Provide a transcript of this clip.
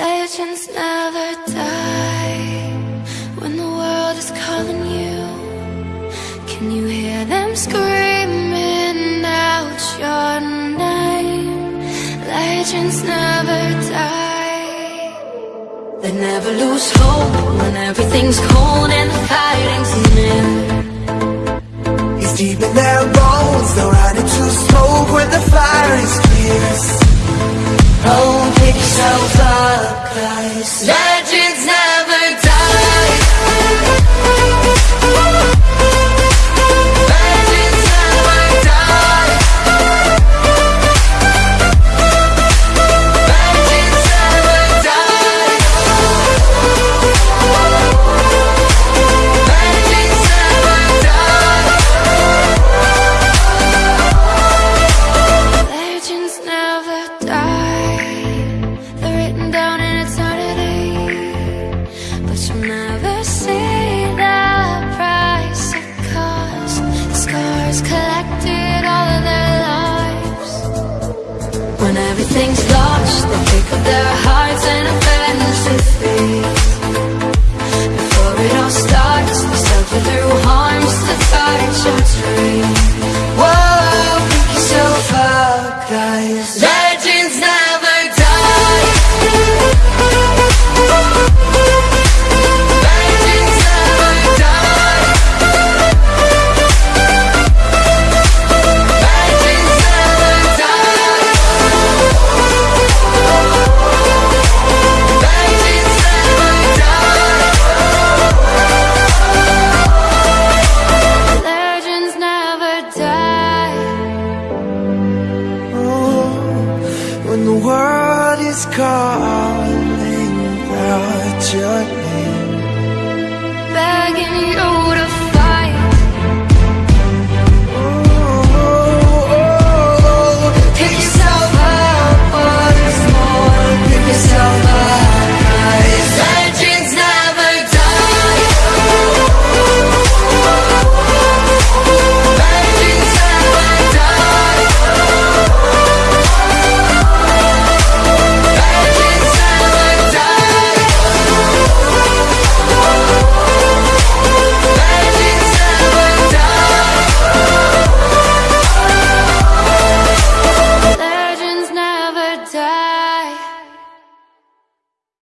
Legends never die when the world is calling you. Can you hear them screaming out your name? Legends never die. They never lose hope when everything's cold and the fighting's cause Legends Everything's lost, they pick up their hearts and is calling out your name. Begging you